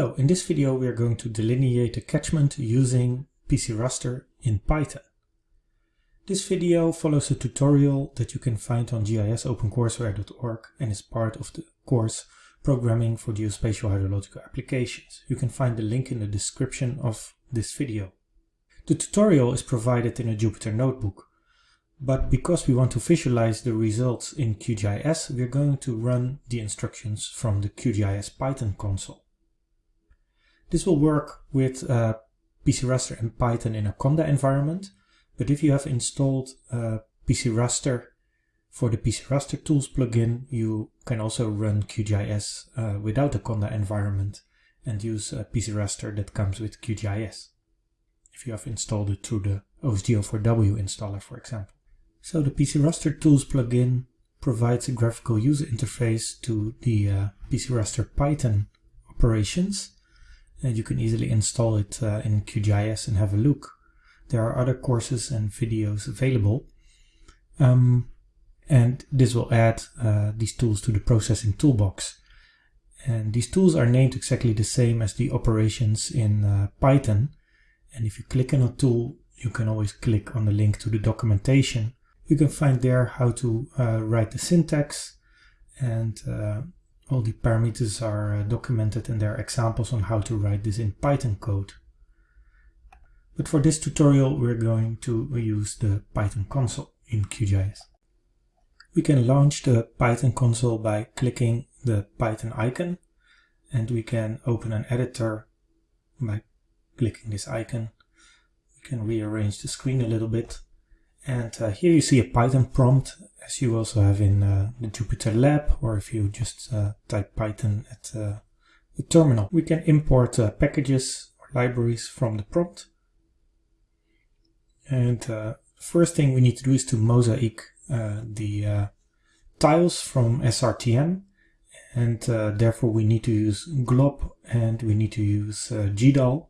Hello, in this video we are going to delineate a catchment using PC Raster in Python. This video follows a tutorial that you can find on gisopencourseware.org and is part of the course Programming for Geospatial Hydrological Applications. You can find the link in the description of this video. The tutorial is provided in a Jupyter notebook, but because we want to visualize the results in QGIS, we are going to run the instructions from the QGIS Python console. This will work with uh, PC Raster and Python in a Conda environment, but if you have installed uh, PC Raster for the PC Raster Tools plugin, you can also run QGIS uh, without a Conda environment and use a PC Raster that comes with QGIS. If you have installed it through the OSGeo4W installer, for example. So the PC Raster Tools plugin provides a graphical user interface to the uh, PC Raster Python operations and you can easily install it uh, in QGIS and have a look. There are other courses and videos available. Um, and this will add uh, these tools to the processing toolbox. And these tools are named exactly the same as the operations in uh, Python. And if you click on a tool, you can always click on the link to the documentation. You can find there how to uh, write the syntax and uh, all the parameters are uh, documented and there are examples on how to write this in Python code. But for this tutorial we're going to use the Python console in QGIS. We can launch the Python console by clicking the Python icon and we can open an editor by clicking this icon. We can rearrange the screen a little bit and uh, here you see a Python prompt as you also have in uh, the Jupyter Lab or if you just uh, type Python at uh, the terminal. We can import uh, packages or libraries from the prompt. And uh, first thing we need to do is to mosaic the tiles from SRTM and therefore we need to use glob and we need to use GDAL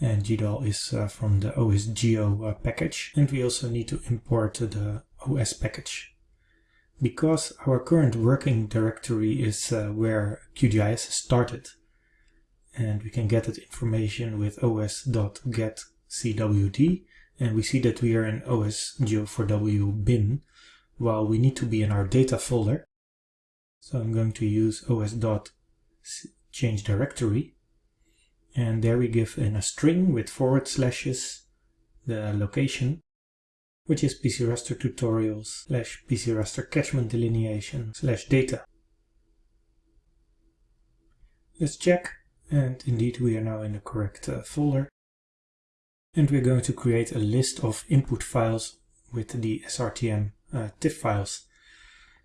and GDAL is uh, from the OSGeo uh, package and we also need to import the OS package. Because our current working directory is uh, where QGIS started and we can get that information with os.getcwd and we see that we are in OSGeo4W bin while we need to be in our data folder. So I'm going to use os.change directory and there we give in a string with forward slashes the location which is PC Raster tutorials slash PC Raster catchment delineation slash data. Let's check and indeed we are now in the correct uh, folder and we're going to create a list of input files with the SRTM uh, TIFF files.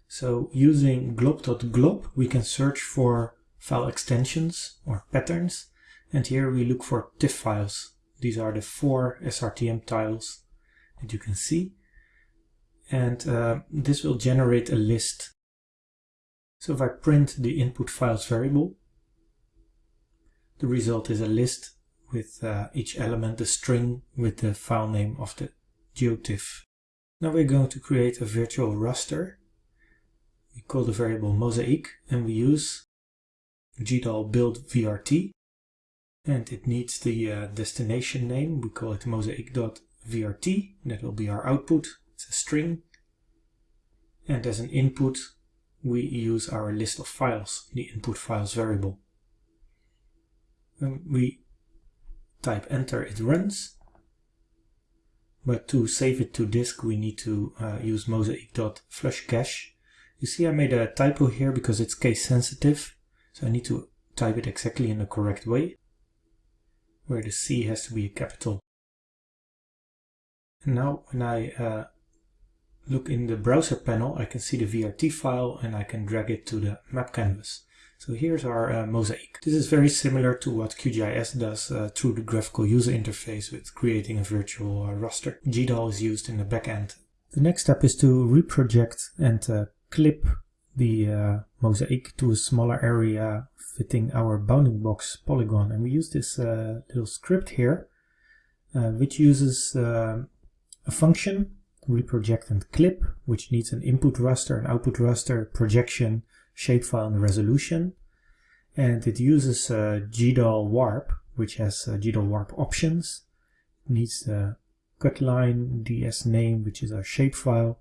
So using glob.glob we can search for file extensions or patterns and here we look for TIFF files. These are the four SRTM tiles that you can see. And uh, this will generate a list. So if I print the input files variable, the result is a list with uh, each element, a string with the file name of the GeoTIFF. Now we're going to create a virtual raster. We call the variable mosaic and we use GDAL build VRT and it needs the uh, destination name. We call it mosaic.vrt. That will be our output. It's a string. And as an input, we use our list of files, the input files variable. When we type enter, it runs. But to save it to disk, we need to uh, use mosaic.flushcache. You see I made a typo here because it's case sensitive. So I need to type it exactly in the correct way where the C has to be a capital. And now when I uh, look in the browser panel, I can see the VRT file and I can drag it to the map canvas. So here's our uh, mosaic. This is very similar to what QGIS does uh, through the graphical user interface with creating a virtual uh, raster. GDAL is used in the backend. The next step is to reproject and uh, clip the uh, mosaic to a smaller area fitting our bounding box polygon. And we use this uh, little script here, uh, which uses uh, a function, reproject and clip, which needs an input raster, an output raster, projection, shapefile, and resolution. and it uses uh, GDAL warp, which has uh, GDAL warp options. It needs the cutline ds name, which is our shapefile.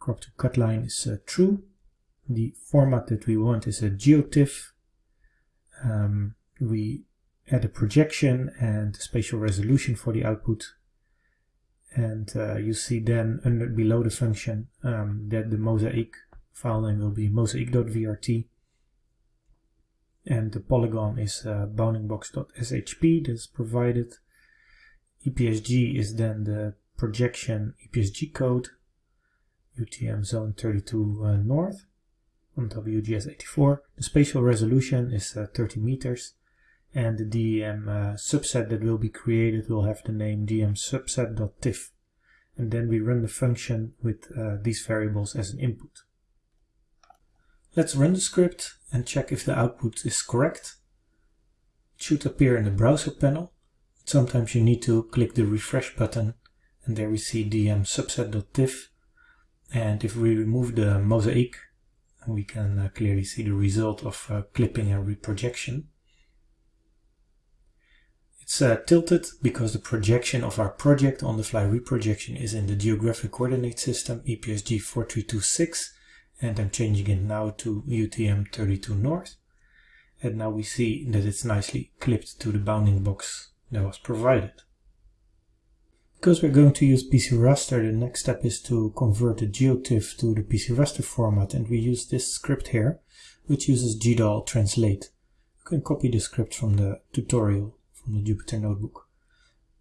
Crop to cutline is uh, true. The format that we want is a geotiff. Um, we add a projection and spatial resolution for the output. And uh, you see then under below the function um, that the mosaic file name will be mosaic.vrt and the polygon is uh, boundingbox.shp that's provided. EPSG is then the projection EPSG code, UTM zone 32 uh, north on WGS84. The spatial resolution is uh, 30 meters and the DEM uh, subset that will be created will have the name DEM subset.tiff and then we run the function with uh, these variables as an input. Let's run the script and check if the output is correct. It should appear in the browser panel. Sometimes you need to click the refresh button and there we see DEM subset.tiff and if we remove the mosaic we can uh, clearly see the result of uh, clipping and reprojection. It's uh, tilted because the projection of our project on the fly reprojection is in the geographic coordinate system EPSG 4326 and I'm changing it now to UTM 32 North. And now we see that it's nicely clipped to the bounding box that was provided. Because we're going to use PC Raster, the next step is to convert the GeoTIFF to the PC Raster format and we use this script here, which uses GDAL translate. You can copy the script from the tutorial from the Jupyter Notebook.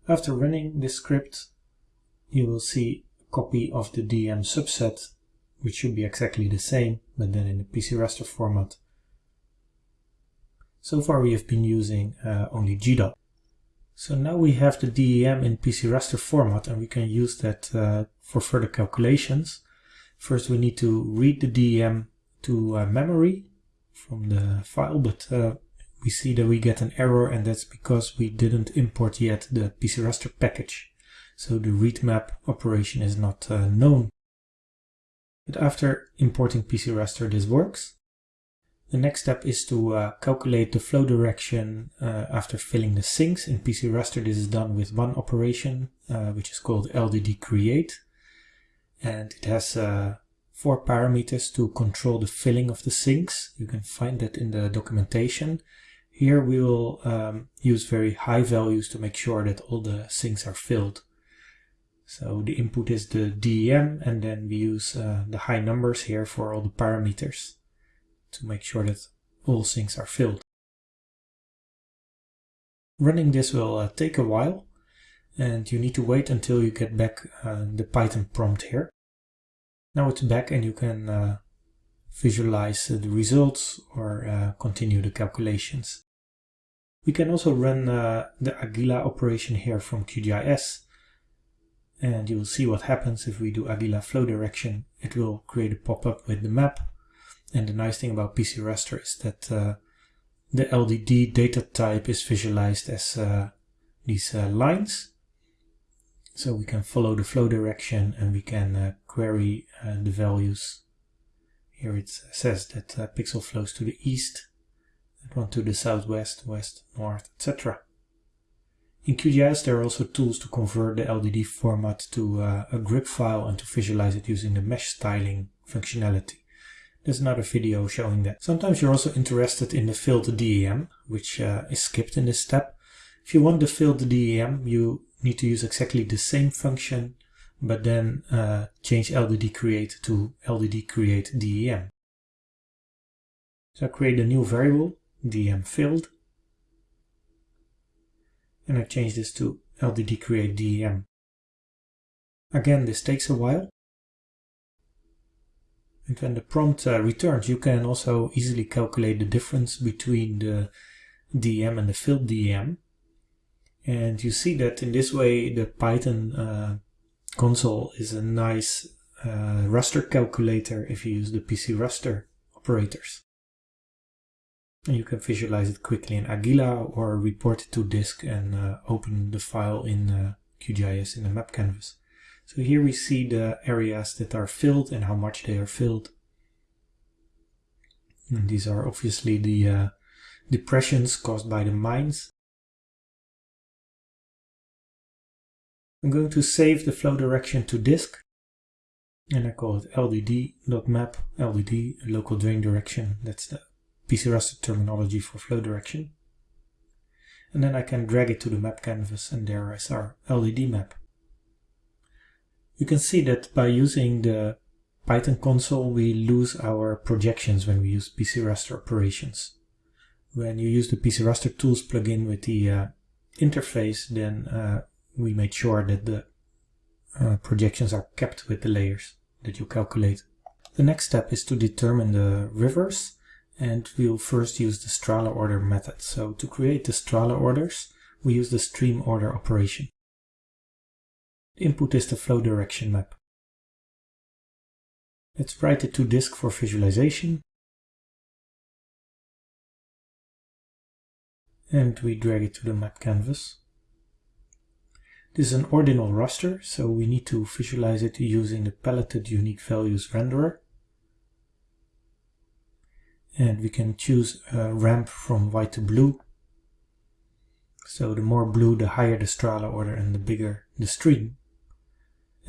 After running this script, you will see a copy of the DM subset which should be exactly the same, but then in the PC raster format. So far we have been using uh, only GDAL. So now we have the DEM in PC raster format and we can use that uh, for further calculations. First we need to read the DEM to uh, memory from the file, but uh, we see that we get an error and that's because we didn't import yet the PC raster package. So the read map operation is not uh, known but after importing PC raster, this works. The next step is to uh, calculate the flow direction uh, after filling the sinks. In PC raster, this is done with one operation, uh, which is called LDD create. And it has uh, four parameters to control the filling of the sinks. You can find that in the documentation. Here we will um, use very high values to make sure that all the sinks are filled. So the input is the DEM and then we use uh, the high numbers here for all the parameters to make sure that all sinks are filled. Running this will uh, take a while and you need to wait until you get back uh, the Python prompt here. Now it's back and you can uh, visualize the results or uh, continue the calculations. We can also run uh, the Aguila operation here from QGIS and you will see what happens if we do Aguila flow direction. It will create a pop-up with the map. And the nice thing about PC raster is that uh, the LDD data type is visualized as uh, these uh, lines. So we can follow the flow direction and we can uh, query uh, the values. Here it says that uh, pixel flows to the east, that one to the southwest, west, north, etc. In QGIS there are also tools to convert the LDD format to a grip file and to visualize it using the mesh styling functionality. There's another video showing that. Sometimes you're also interested in the filled DEM, which uh, is skipped in this step. If you want the filled DEM, you need to use exactly the same function, but then uh, change LDD create to LDD create DEM. So I create a new variable, DEM filled, and I change this to LDD create DEM. Again, this takes a while. When the prompt uh, returns, you can also easily calculate the difference between the DM and the filled DM. And you see that in this way, the Python uh, console is a nice uh, raster calculator if you use the PC raster operators. And you can visualize it quickly in Aguila or report it to disk and uh, open the file in uh, QGIS in the map canvas. So here we see the areas that are filled and how much they are filled. And these are obviously the uh, depressions caused by the mines. I'm going to save the flow direction to disk and I call it ldd.map ldd local drain direction that's the PC raster terminology for flow direction and then I can drag it to the map canvas and there is our LDD map. You can see that by using the Python console we lose our projections when we use PC raster operations. When you use the PC raster tools plugin with the uh, interface then uh, we made sure that the uh, projections are kept with the layers that you calculate. The next step is to determine the rivers and we'll first use the Strahler order method. So to create the Strahler orders, we use the stream order operation. Input is the flow direction map. Let's write it to disk for visualization. And we drag it to the map canvas. This is an ordinal raster, so we need to visualize it using the paletted unique values renderer and we can choose a ramp from white to blue. So the more blue, the higher the Strahler order and the bigger the stream.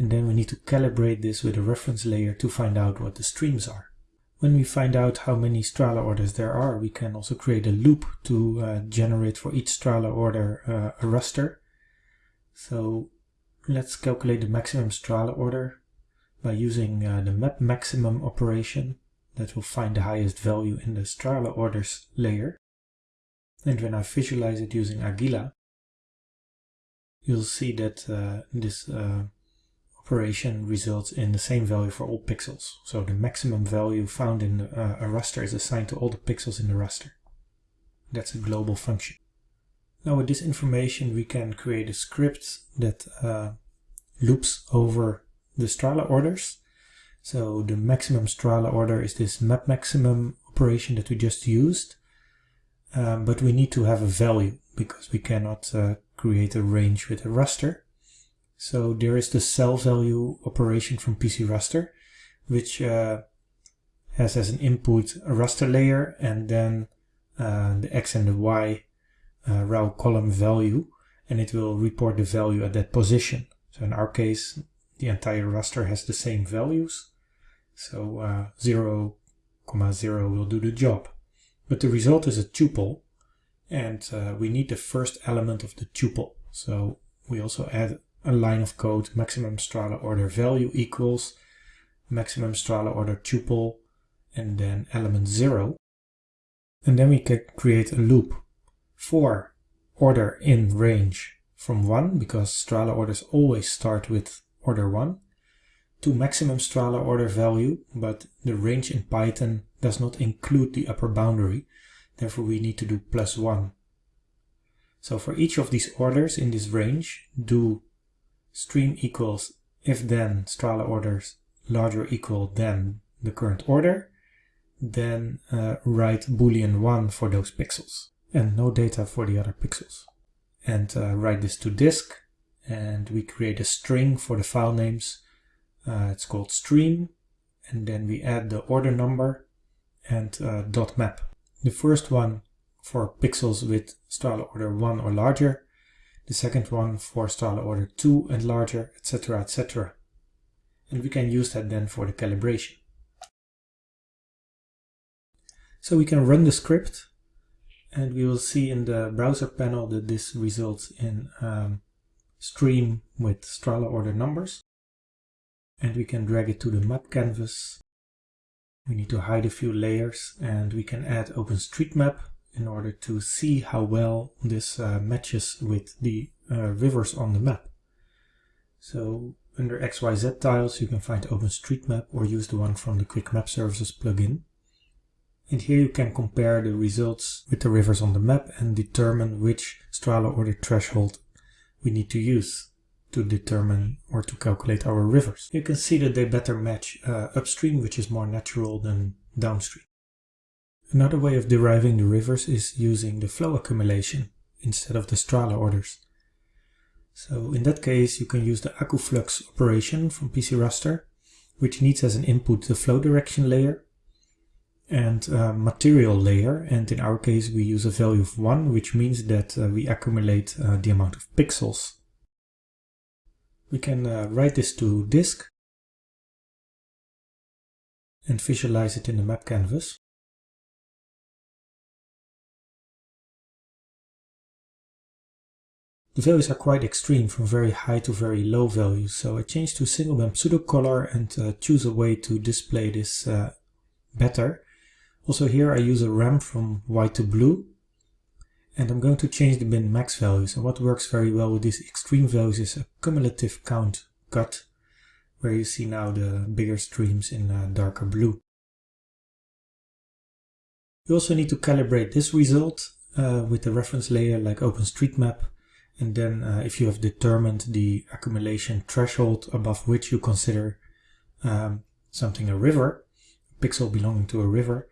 And then we need to calibrate this with a reference layer to find out what the streams are. When we find out how many Strahler orders there are, we can also create a loop to uh, generate for each Strahler order uh, a raster. So let's calculate the maximum Strahler order by using uh, the map maximum operation that will find the highest value in the Strahler orders layer. And when I visualize it using Aguila, you'll see that uh, this uh, operation results in the same value for all pixels. So the maximum value found in uh, a raster is assigned to all the pixels in the raster. That's a global function. Now with this information we can create a script that uh, loops over the Strahler orders so the maximum Strahler order is this map maximum operation that we just used. Um, but we need to have a value because we cannot uh, create a range with a raster. So there is the cell value operation from PC raster, which uh, has as an input a raster layer and then uh, the x and the y uh, row column value, and it will report the value at that position. So in our case, the entire raster has the same values. So uh, 0, comma 0 will do the job. But the result is a tuple and uh, we need the first element of the tuple. So we also add a line of code maximum Strahler order value equals maximum Strahler order tuple and then element 0. And then we can create a loop for order in range from 1 because Strahler orders always start with order 1 to maximum Strahler order value, but the range in Python does not include the upper boundary. Therefore, we need to do plus 1. So for each of these orders in this range, do stream equals if then Strahler orders larger equal than the current order, then uh, write boolean 1 for those pixels and no data for the other pixels. And uh, write this to disk and we create a string for the file names uh, it's called stream and then we add the order number and uh, dot map. The first one for pixels with Strahler order 1 or larger, the second one for Strahler order 2 and larger, etc, etc. And we can use that then for the calibration. So we can run the script and we will see in the browser panel that this results in um, stream with Strahler order numbers and we can drag it to the map canvas. We need to hide a few layers and we can add OpenStreetMap in order to see how well this uh, matches with the uh, rivers on the map. So under XYZ tiles you can find OpenStreetMap or use the one from the Quick Map Services plugin. And here you can compare the results with the rivers on the map and determine which Strahler order threshold we need to use to determine or to calculate our rivers. You can see that they better match uh, upstream, which is more natural than downstream. Another way of deriving the rivers is using the flow accumulation instead of the Strahler orders. So in that case, you can use the AccuFlux operation from PC Raster, which needs as an input the flow direction layer. and material layer. And in our case, we use a value of 1, which means that uh, we accumulate uh, the amount of pixels. We can uh, write this to disk and visualize it in the map canvas. The values are quite extreme from very high to very low values, so I change to single band pseudo color and uh, choose a way to display this uh, better. Also here I use a ramp from white to blue and I'm going to change the bin max values and what works very well with these extreme values is a cumulative count cut where you see now the bigger streams in uh, darker blue. You also need to calibrate this result uh, with the reference layer like OpenStreetMap and then uh, if you have determined the accumulation threshold above which you consider um, something a river, a pixel belonging to a river,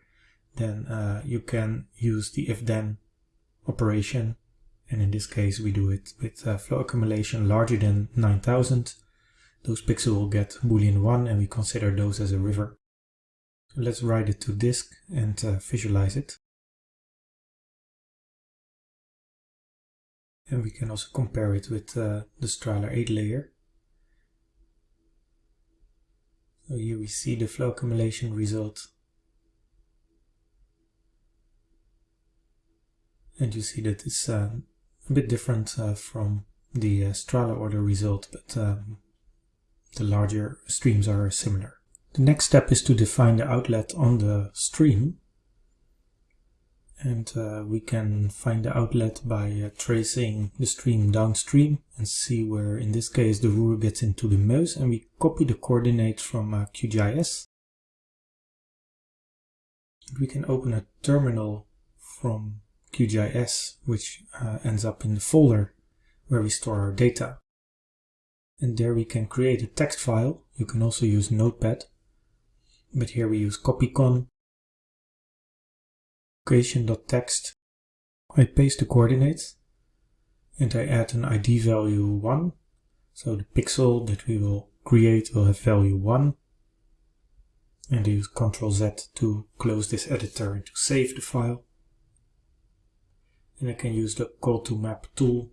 then uh, you can use the if-then operation. And in this case, we do it with uh, flow accumulation larger than 9000. Those pixels will get boolean 1 and we consider those as a river. So let's write it to disk and uh, visualize it. And we can also compare it with uh, the Strahler 8 layer. So here we see the flow accumulation result. And you see that it's uh, a bit different uh, from the uh, Strahler order result, but um, the larger streams are similar. The next step is to define the outlet on the stream and uh, we can find the outlet by uh, tracing the stream downstream and see where in this case the Ruhr gets into the Meuse and we copy the coordinates from uh, QGIS. We can open a terminal from QGIS which uh, ends up in the folder where we store our data. And there we can create a text file. You can also use Notepad, but here we use copycon location.txt. I paste the coordinates and I add an ID value 1. So the pixel that we will create will have value 1. And I use Ctrl Z to close this editor and to save the file. And I can use the col2map tool.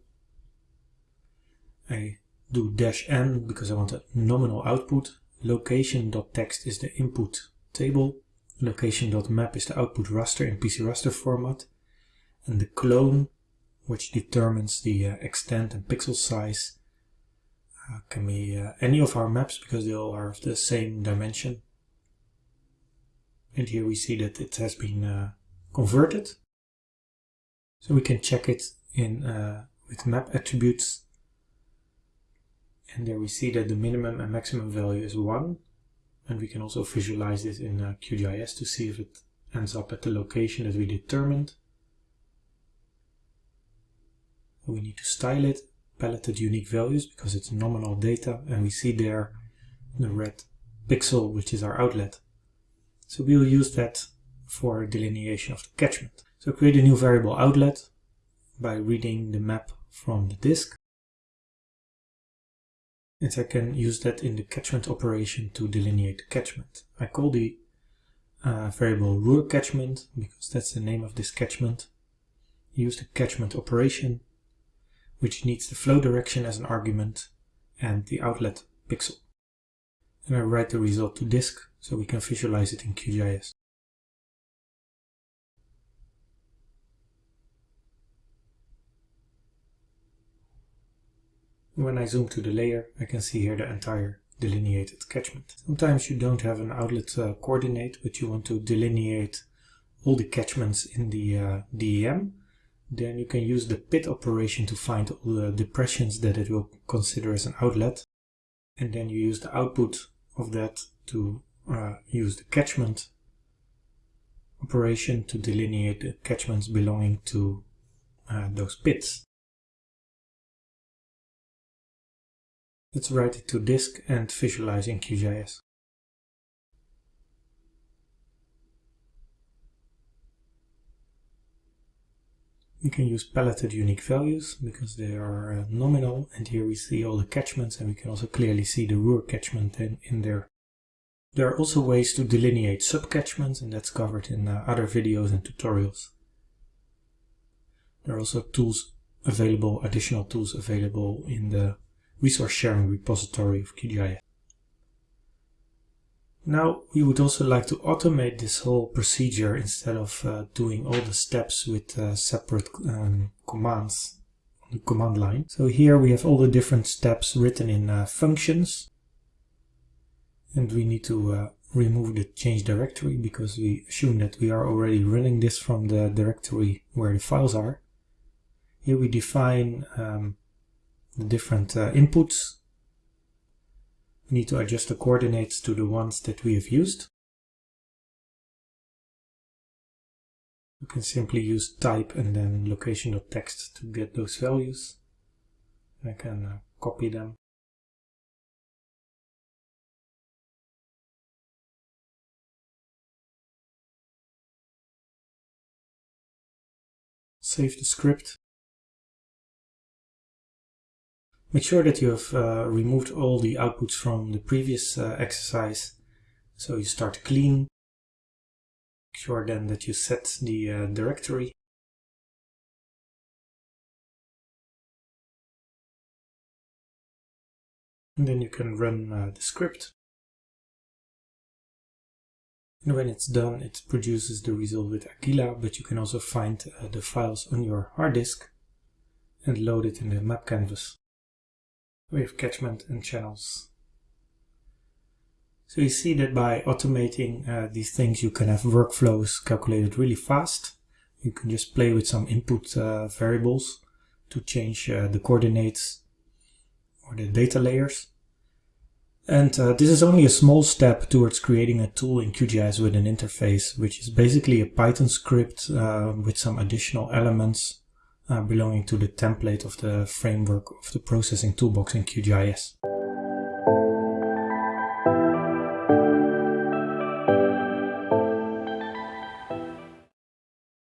I do dash n because I want a nominal output. Location.txt is the input table location.map is the output raster in PC raster format and the clone which determines the uh, extent and pixel size uh, can be uh, any of our maps because they all are of the same dimension. And here we see that it has been uh, converted. So we can check it in uh, with map attributes. And there we see that the minimum and maximum value is 1 and we can also visualize this in uh, QGIS to see if it ends up at the location that we determined. We need to style it, paletted unique values because it's nominal data and we see there the red pixel which is our outlet. So we'll use that for delineation of the catchment. So create a new variable outlet by reading the map from the disk and I can use that in the catchment operation to delineate the catchment. I call the uh, variable Ruhr catchment because that's the name of this catchment. Use the catchment operation which needs the flow direction as an argument and the outlet pixel. And I write the result to disk so we can visualize it in QGIS. When I zoom to the layer, I can see here the entire delineated catchment. Sometimes you don't have an outlet uh, coordinate, but you want to delineate all the catchments in the uh, DEM. Then you can use the pit operation to find all the depressions that it will consider as an outlet. And then you use the output of that to uh, use the catchment operation to delineate the catchments belonging to uh, those pits. Let's write it to disk and visualize in QGIS. We can use paletted unique values because they are uh, nominal and here we see all the catchments and we can also clearly see the Ruhr catchment in, in there. There are also ways to delineate subcatchments and that's covered in uh, other videos and tutorials. There are also tools available, additional tools available in the resource sharing repository of QGIS. Now we would also like to automate this whole procedure instead of uh, doing all the steps with uh, separate um, commands on the command line. So here we have all the different steps written in uh, functions and we need to uh, remove the change directory because we assume that we are already running this from the directory where the files are. Here we define um, the different uh, inputs we need to adjust the coordinates to the ones that we have used. You can simply use type and then location.txt to get those values. I can uh, copy them. Save the script Make sure that you have uh, removed all the outputs from the previous uh, exercise. So you start clean. Make sure then that you set the uh, directory. And then you can run uh, the script. And when it's done, it produces the result with Aguila, but you can also find uh, the files on your hard disk and load it in the map canvas with catchment and channels. So you see that by automating uh, these things you can have workflows calculated really fast. You can just play with some input uh, variables to change uh, the coordinates or the data layers. And uh, this is only a small step towards creating a tool in QGIS with an interface, which is basically a Python script uh, with some additional elements Uh, belonging to the template of the framework of the processing toolbox in QGIS.